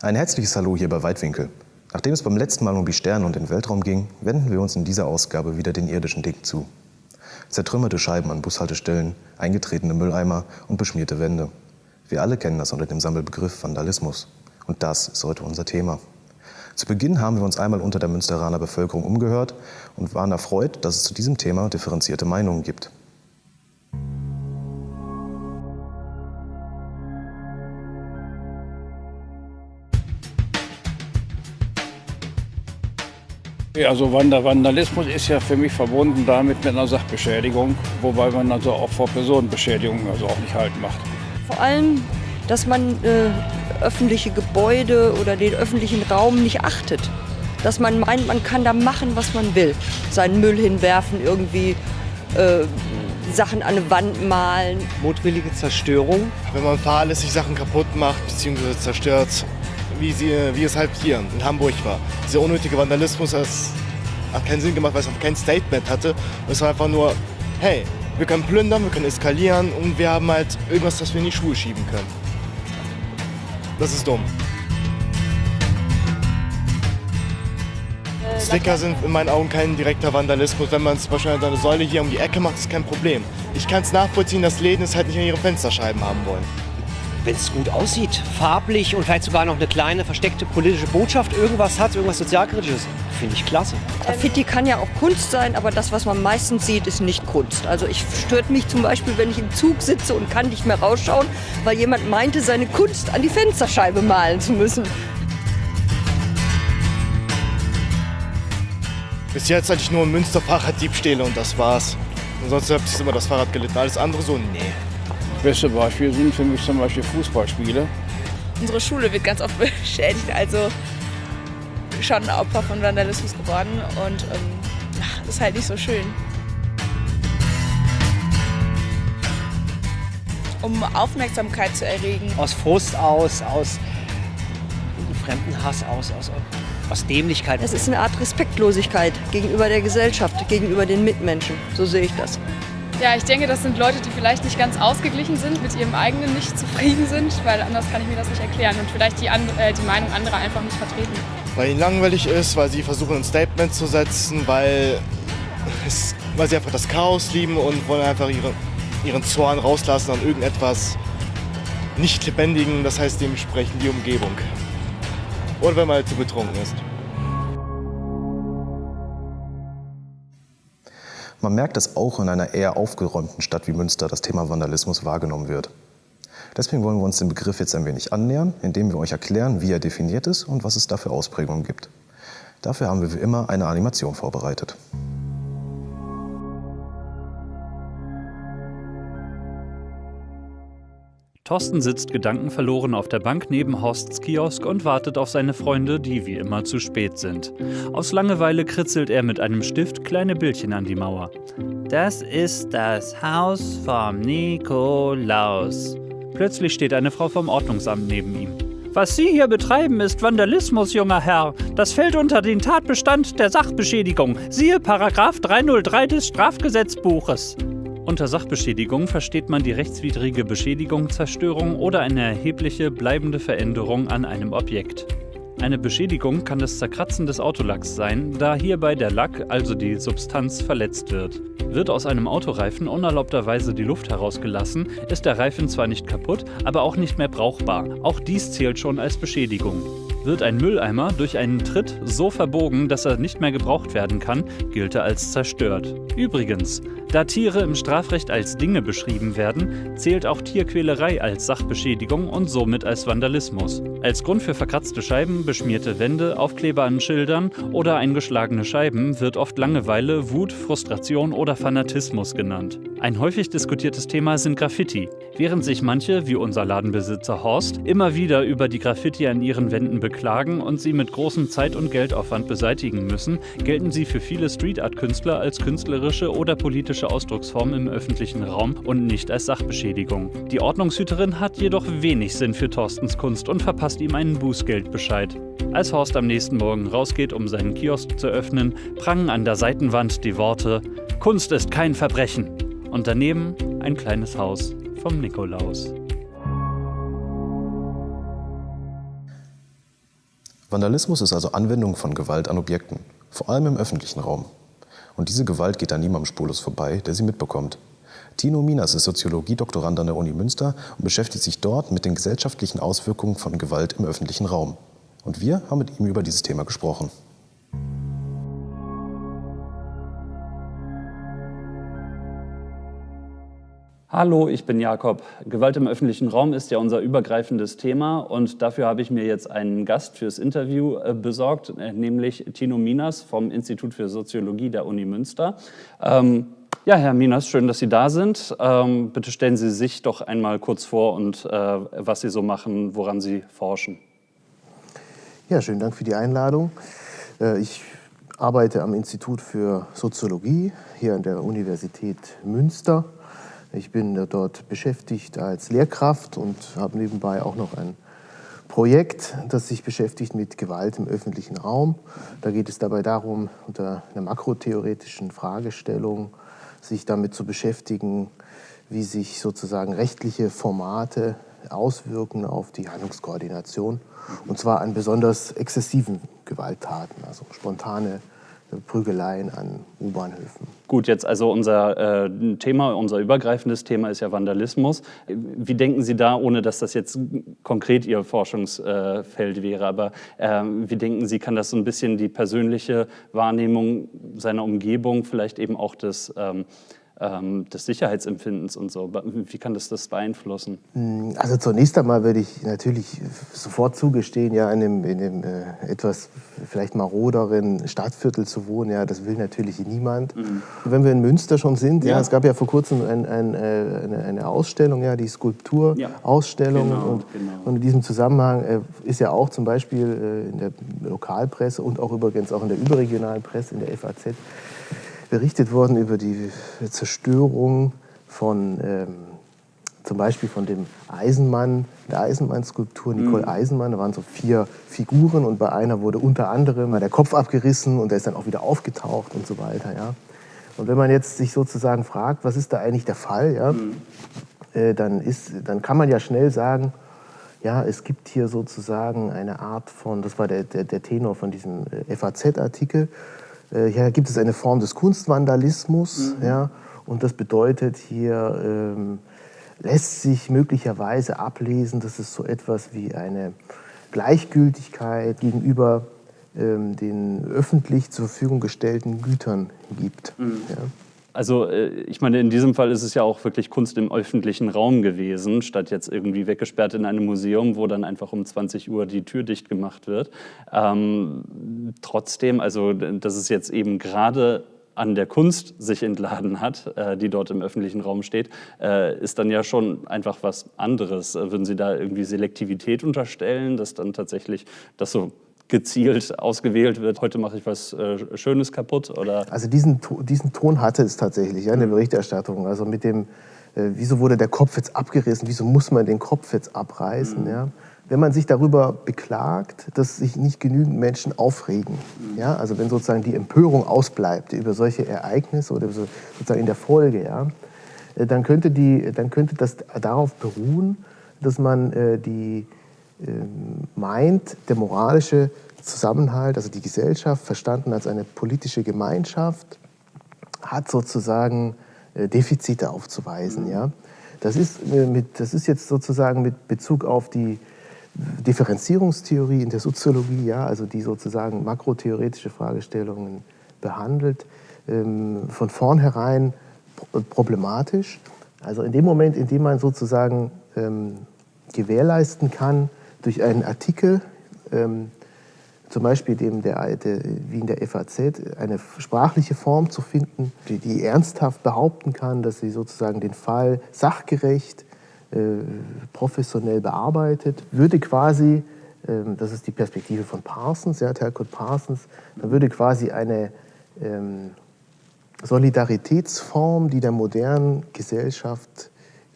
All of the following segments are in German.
Ein herzliches Hallo hier bei Weitwinkel. Nachdem es beim letzten Mal um die Sterne und den Weltraum ging, wenden wir uns in dieser Ausgabe wieder den irdischen Dingen zu. Zertrümmerte Scheiben an Bushaltestellen, eingetretene Mülleimer und beschmierte Wände. Wir alle kennen das unter dem Sammelbegriff Vandalismus. Und das ist heute unser Thema. Zu Beginn haben wir uns einmal unter der Münsteraner Bevölkerung umgehört und waren erfreut, dass es zu diesem Thema differenzierte Meinungen gibt. Also Vandalismus ist ja für mich verbunden damit mit einer Sachbeschädigung, wobei man also auch vor Personenbeschädigung also auch nicht halten macht. Vor allem, dass man äh, öffentliche Gebäude oder den öffentlichen Raum nicht achtet. Dass man meint, man kann da machen, was man will. Seinen Müll hinwerfen, irgendwie äh, Sachen an eine Wand malen. Mutwillige Zerstörung. Wenn man fahrlässig Sachen kaputt macht bzw. zerstört, wie, sie, wie es halt hier in Hamburg war. Dieser unnötige Vandalismus das hat keinen Sinn gemacht, weil es auch kein Statement hatte. Es war einfach nur, hey, wir können plündern, wir können eskalieren und wir haben halt irgendwas, das wir in die Schuhe schieben können. Das ist dumm. Sticker sind in meinen Augen kein direkter Vandalismus. Wenn man zum Beispiel eine Säule hier um die Ecke macht, ist kein Problem. Ich kann es nachvollziehen, dass Läden es halt nicht in ihre Fensterscheiben haben wollen wenn es gut aussieht, farblich und vielleicht sogar noch eine kleine versteckte politische Botschaft, irgendwas hat, irgendwas sozialkritisches, finde ich klasse. Graffiti kann ja auch Kunst sein, aber das, was man meistens sieht, ist nicht Kunst. Also ich stört mich zum Beispiel, wenn ich im Zug sitze und kann nicht mehr rausschauen, weil jemand meinte, seine Kunst an die Fensterscheibe malen zu müssen. Bis jetzt hatte ich nur Münster Fahrraddiebstähle und das war's. Ansonsten habe ich immer das Fahrrad gelitten. Alles andere so, nee. Beste Beispiel sind für mich zum Beispiel Fußballspiele. Unsere Schule wird ganz oft beschädigt, also schon Opfer von Vandalismus geworden und ähm, das ist halt nicht so schön. Um Aufmerksamkeit zu erregen. Aus Frust aus, aus Fremdenhass aus, aus, aus Dämlichkeit. Es ist eine Art Respektlosigkeit gegenüber der Gesellschaft, gegenüber den Mitmenschen. So sehe ich das. Ja, ich denke, das sind Leute, die vielleicht nicht ganz ausgeglichen sind, mit ihrem eigenen nicht zufrieden sind, weil anders kann ich mir das nicht erklären und vielleicht die, äh, die Meinung anderer einfach nicht vertreten. Weil ihnen langweilig ist, weil sie versuchen ein Statement zu setzen, weil, es, weil sie einfach das Chaos lieben und wollen einfach ihre, ihren Zorn rauslassen an irgendetwas nicht lebendigen, das heißt dementsprechend die Umgebung. Oder wenn man halt zu betrunken ist. Man merkt, dass auch in einer eher aufgeräumten Stadt wie Münster das Thema Vandalismus wahrgenommen wird. Deswegen wollen wir uns dem Begriff jetzt ein wenig annähern, indem wir euch erklären, wie er definiert ist und was es da für Ausprägungen gibt. Dafür haben wir wie immer eine Animation vorbereitet. Thorsten sitzt gedankenverloren auf der Bank neben Horsts Kiosk und wartet auf seine Freunde, die wie immer zu spät sind. Aus Langeweile kritzelt er mit einem Stift kleine Bildchen an die Mauer. Das ist das Haus vom Nikolaus. Plötzlich steht eine Frau vom Ordnungsamt neben ihm. Was Sie hier betreiben, ist Vandalismus, junger Herr. Das fällt unter den Tatbestand der Sachbeschädigung. Siehe Paragraph 303 des Strafgesetzbuches. Unter Sachbeschädigung versteht man die rechtswidrige Beschädigung, Zerstörung oder eine erhebliche bleibende Veränderung an einem Objekt. Eine Beschädigung kann das Zerkratzen des Autolacks sein, da hierbei der Lack, also die Substanz, verletzt wird. Wird aus einem Autoreifen unerlaubterweise die Luft herausgelassen, ist der Reifen zwar nicht kaputt, aber auch nicht mehr brauchbar. Auch dies zählt schon als Beschädigung. Wird ein Mülleimer durch einen Tritt so verbogen, dass er nicht mehr gebraucht werden kann, gilt er als zerstört. Übrigens, da Tiere im Strafrecht als Dinge beschrieben werden, zählt auch Tierquälerei als Sachbeschädigung und somit als Vandalismus. Als Grund für verkratzte Scheiben, beschmierte Wände, Aufkleber an Schildern oder eingeschlagene Scheiben wird oft Langeweile, Wut, Frustration oder Fanatismus genannt. Ein häufig diskutiertes Thema sind Graffiti. Während sich manche, wie unser Ladenbesitzer Horst, immer wieder über die Graffiti an ihren Wänden beklagen und sie mit großem Zeit- und Geldaufwand beseitigen müssen, gelten sie für viele Street Art Künstler als künstlerische oder politische Ausdrucksform im öffentlichen Raum und nicht als Sachbeschädigung. Die Ordnungshüterin hat jedoch wenig Sinn für Thorstens Kunst und verpasst ihm einen Bußgeldbescheid. Als Horst am nächsten Morgen rausgeht, um seinen Kiosk zu öffnen, prangen an der Seitenwand die Worte Kunst ist kein Verbrechen und daneben ein kleines Haus vom Nikolaus. Vandalismus ist also Anwendung von Gewalt an Objekten, vor allem im öffentlichen Raum. Und diese Gewalt geht an niemandem spurlos vorbei, der sie mitbekommt. Tino Minas ist Soziologie-Doktorand an der Uni Münster und beschäftigt sich dort mit den gesellschaftlichen Auswirkungen von Gewalt im öffentlichen Raum. Und wir haben mit ihm über dieses Thema gesprochen. Hallo, ich bin Jakob. Gewalt im öffentlichen Raum ist ja unser übergreifendes Thema und dafür habe ich mir jetzt einen Gast fürs Interview äh, besorgt, äh, nämlich Tino Minas vom Institut für Soziologie der Uni Münster. Ähm, ja, Herr Minas, schön, dass Sie da sind. Ähm, bitte stellen Sie sich doch einmal kurz vor und äh, was Sie so machen, woran Sie forschen. Ja, schönen Dank für die Einladung. Äh, ich arbeite am Institut für Soziologie hier an der Universität Münster ich bin dort beschäftigt als Lehrkraft und habe nebenbei auch noch ein Projekt, das sich beschäftigt mit Gewalt im öffentlichen Raum. Da geht es dabei darum, unter einer makrotheoretischen Fragestellung sich damit zu beschäftigen, wie sich sozusagen rechtliche Formate auswirken auf die Handlungskoordination. Und zwar an besonders exzessiven Gewalttaten, also spontane Prügeleien an U-Bahnhöfen. Gut, jetzt also unser äh, Thema, unser übergreifendes Thema ist ja Vandalismus. Wie denken Sie da, ohne dass das jetzt konkret Ihr Forschungsfeld wäre, aber äh, wie denken Sie, kann das so ein bisschen die persönliche Wahrnehmung seiner Umgebung, vielleicht eben auch des ähm, ähm, des Sicherheitsempfindens und so. Wie kann das das beeinflussen? Hm, also zunächst einmal würde ich natürlich sofort zugestehen, ja, in einem, in einem äh, etwas vielleicht maroderen Stadtviertel zu wohnen, ja, das will natürlich niemand. Mhm. Wenn wir in Münster schon sind, ja. ja es gab ja vor kurzem ein, ein, äh, eine, eine, Ausstellung, ja, die Skulpturausstellung. Ja. Genau, und, genau. und, in diesem Zusammenhang äh, ist ja auch zum Beispiel äh, in der Lokalpresse und auch übrigens auch in der überregionalen Presse, in der FAZ, berichtet worden über die Zerstörung von ähm, zum Beispiel von dem Eisenmann, der Eisenmann-Skulptur, Nicole mhm. Eisenmann. Da waren so vier Figuren und bei einer wurde unter anderem der Kopf abgerissen und der ist dann auch wieder aufgetaucht und so weiter. Ja. Und wenn man jetzt sich sozusagen fragt, was ist da eigentlich der Fall, ja, mhm. äh, dann, ist, dann kann man ja schnell sagen, ja, es gibt hier sozusagen eine Art von, das war der, der, der Tenor von diesem äh, FAZ-Artikel, hier gibt es eine Form des Kunstvandalismus. Mhm. Ja, und das bedeutet, hier ähm, lässt sich möglicherweise ablesen, dass es so etwas wie eine Gleichgültigkeit gegenüber ähm, den öffentlich zur Verfügung gestellten Gütern gibt. Mhm. Ja. Also äh, ich meine, in diesem Fall ist es ja auch wirklich Kunst im öffentlichen Raum gewesen, statt jetzt irgendwie weggesperrt in einem Museum, wo dann einfach um 20 Uhr die Tür dicht gemacht wird. Ähm, trotzdem, also dass es jetzt eben gerade an der Kunst sich entladen hat, äh, die dort im öffentlichen Raum steht, äh, ist dann ja schon einfach was anderes. Würden Sie da irgendwie Selektivität unterstellen, dass dann tatsächlich das so gezielt ausgewählt wird, heute mache ich was äh, Schönes kaputt? Oder? Also diesen, diesen Ton hatte es tatsächlich ja, in der. Berichterstattung. Also mit dem, äh, wieso wurde der Kopf jetzt abgerissen, wieso muss man den Kopf jetzt abreißen? Mhm. Ja? Wenn man sich darüber beklagt, dass sich nicht genügend Menschen aufregen, mhm. ja? also wenn sozusagen die Empörung ausbleibt über solche Ereignisse oder sozusagen in der Folge, ja? Äh, dann, könnte die, dann könnte das darauf beruhen, dass man äh, die meint, der moralische Zusammenhalt, also die Gesellschaft, verstanden als eine politische Gemeinschaft, hat sozusagen äh, Defizite aufzuweisen. Ja? Das, ist äh, mit, das ist jetzt sozusagen mit Bezug auf die Differenzierungstheorie in der Soziologie, ja, also die sozusagen makrotheoretische Fragestellungen behandelt, ähm, von vornherein problematisch. Also in dem Moment, in dem man sozusagen ähm, gewährleisten kann, durch einen Artikel, ähm, zum Beispiel dem der, der, wie in der FAZ, eine sprachliche Form zu finden, die, die ernsthaft behaupten kann, dass sie sozusagen den Fall sachgerecht, äh, professionell bearbeitet, würde quasi, äh, das ist die Perspektive von Parsons, ja, Talcott Parsons, da würde quasi eine ähm, Solidaritätsform, die der modernen Gesellschaft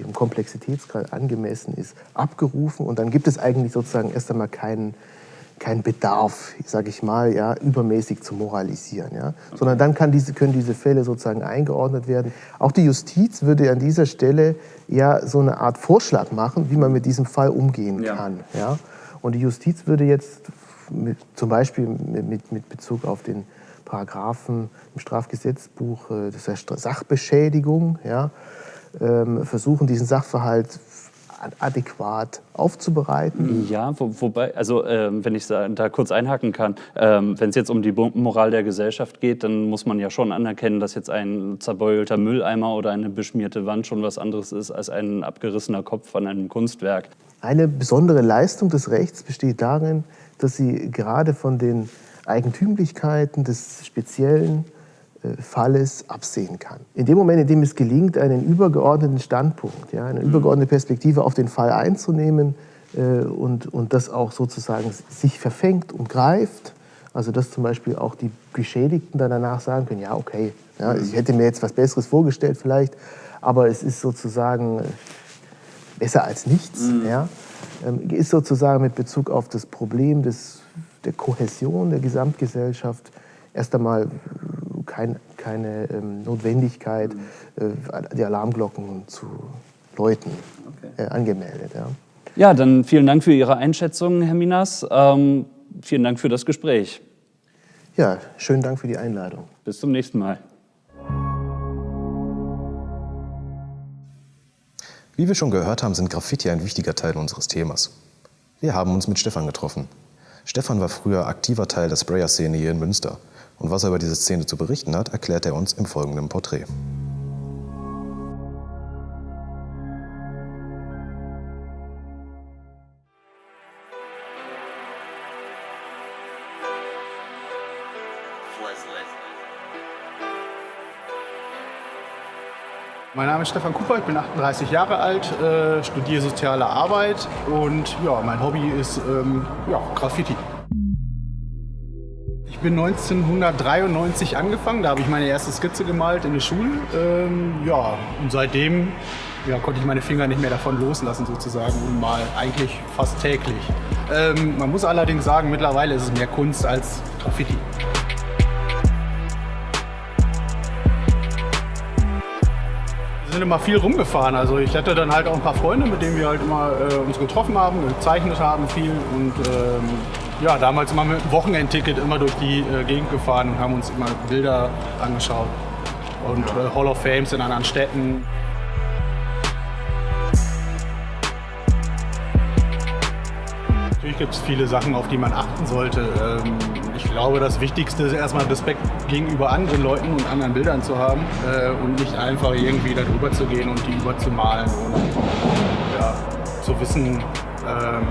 im Komplexitätsgrad angemessen ist, abgerufen und dann gibt es eigentlich sozusagen erst einmal keinen kein Bedarf, sage ich mal, ja, übermäßig zu moralisieren. Ja? Sondern dann kann diese, können diese Fälle sozusagen eingeordnet werden. Auch die Justiz würde an dieser Stelle ja so eine Art Vorschlag machen, wie man mit diesem Fall umgehen ja. kann. Ja? Und die Justiz würde jetzt mit, zum Beispiel mit, mit Bezug auf den Paragraphen im Strafgesetzbuch, äh, das heißt Sachbeschädigung, ja, versuchen, diesen Sachverhalt adäquat aufzubereiten. Ja, wo, wobei, also äh, wenn ich da kurz einhaken kann, äh, wenn es jetzt um die Moral der Gesellschaft geht, dann muss man ja schon anerkennen, dass jetzt ein zerbeulter Mülleimer oder eine beschmierte Wand schon was anderes ist als ein abgerissener Kopf an einem Kunstwerk. Eine besondere Leistung des Rechts besteht darin, dass sie gerade von den Eigentümlichkeiten des speziellen Falles absehen kann. In dem Moment, in dem es gelingt, einen übergeordneten Standpunkt, ja, eine mhm. übergeordnete Perspektive auf den Fall einzunehmen äh, und, und das auch sozusagen sich verfängt und greift, also dass zum Beispiel auch die Geschädigten dann danach sagen können, ja okay, ja, ich hätte mir jetzt was Besseres vorgestellt vielleicht, aber es ist sozusagen äh, besser als nichts, mhm. ja, ähm, ist sozusagen mit Bezug auf das Problem des, der Kohäsion der Gesamtgesellschaft erst einmal kein, keine ähm, Notwendigkeit, mhm. äh, die Alarmglocken zu läuten, okay. äh, angemeldet. Ja. ja, dann vielen Dank für Ihre Einschätzung, Herr Minas. Ähm, vielen Dank für das Gespräch. Ja, schönen Dank für die Einladung. Bis zum nächsten Mal. Wie wir schon gehört haben, sind Graffiti ein wichtiger Teil unseres Themas. Wir haben uns mit Stefan getroffen. Stefan war früher aktiver Teil der Sprayer-Szene hier in Münster. Und was er über diese Szene zu berichten hat, erklärt er uns im folgenden Porträt. Mein Name ist Stefan Cooper, ich bin 38 Jahre alt, äh, studiere soziale Arbeit und ja, mein Hobby ist ähm, ja, Graffiti bin 1993 angefangen, da habe ich meine erste Skizze gemalt in der Schule. Ähm, ja, und seitdem ja, konnte ich meine Finger nicht mehr davon loslassen sozusagen und mal eigentlich fast täglich. Ähm, man muss allerdings sagen, mittlerweile ist es mehr Kunst als Graffiti. Wir sind immer viel rumgefahren. Also ich hatte dann halt auch ein paar Freunde, mit denen wir halt immer äh, uns getroffen haben, gezeichnet haben viel und ähm, ja, damals immer mit einem Wochenendticket immer durch die äh, Gegend gefahren und haben uns immer Bilder angeschaut. Und äh, Hall of Fames in anderen Städten. Natürlich gibt es viele Sachen, auf die man achten sollte. Ähm, ich glaube, das Wichtigste ist erstmal Respekt gegenüber anderen Leuten und anderen Bildern zu haben äh, und nicht einfach irgendwie darüber zu gehen und die überzumalen, ohne ja, zu wissen, ähm,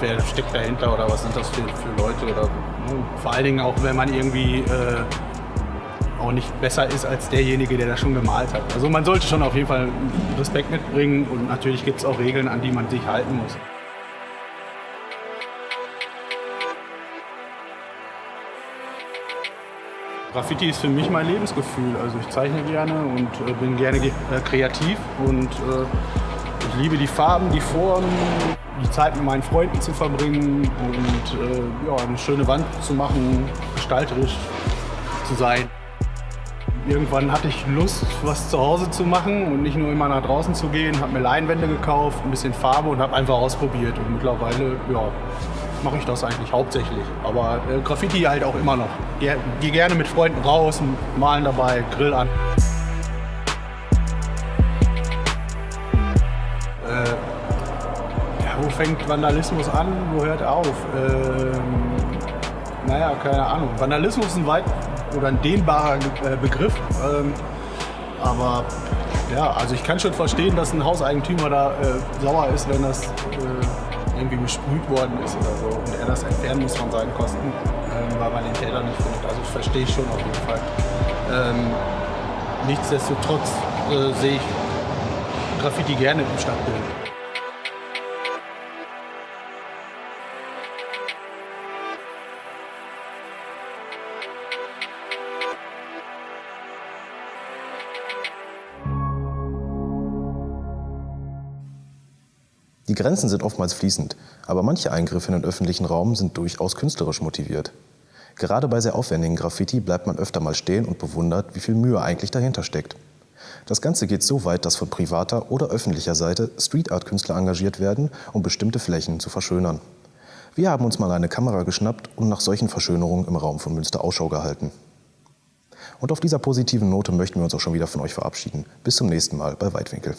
wer steckt dahinter oder was sind das für, für Leute oder vor allen Dingen auch, wenn man irgendwie äh, auch nicht besser ist als derjenige, der das schon gemalt hat. Also man sollte schon auf jeden Fall Respekt mitbringen und natürlich gibt es auch Regeln, an die man sich halten muss. Graffiti ist für mich mein Lebensgefühl. Also ich zeichne gerne und äh, bin gerne äh, kreativ und äh, ich liebe die Farben, die Formen, die Zeit mit meinen Freunden zu verbringen und äh, ja, eine schöne Wand zu machen, gestalterisch zu sein. Irgendwann hatte ich Lust, was zu Hause zu machen und nicht nur immer nach draußen zu gehen. Habe mir Leinwände gekauft, ein bisschen Farbe und habe einfach ausprobiert. Und mittlerweile ja, mache ich das eigentlich hauptsächlich. Aber äh, Graffiti halt auch immer noch. Gehe geh gerne mit Freunden raus, malen dabei, Grill an. Fängt Vandalismus an, wo hört er auf? Ähm, naja, keine Ahnung. Vandalismus ist ein weit oder ein dehnbarer äh, Begriff. Ähm, aber ja, also ich kann schon verstehen, dass ein Hauseigentümer da äh, sauer ist, wenn das äh, irgendwie besprüht worden ist oder so und er das entfernen muss von seinen Kosten, ähm, weil man den Täter nicht findet. Also verstehe ich schon auf jeden Fall. Ähm, nichtsdestotrotz äh, sehe ich Graffiti gerne im Stadtbild. Die Grenzen sind oftmals fließend, aber manche Eingriffe in den öffentlichen Raum sind durchaus künstlerisch motiviert. Gerade bei sehr aufwendigen Graffiti bleibt man öfter mal stehen und bewundert, wie viel Mühe eigentlich dahinter steckt. Das Ganze geht so weit, dass von privater oder öffentlicher Seite Street-Art-Künstler engagiert werden, um bestimmte Flächen zu verschönern. Wir haben uns mal eine Kamera geschnappt und nach solchen Verschönerungen im Raum von Münster Ausschau gehalten. Und auf dieser positiven Note möchten wir uns auch schon wieder von euch verabschieden. Bis zum nächsten Mal bei Weitwinkel.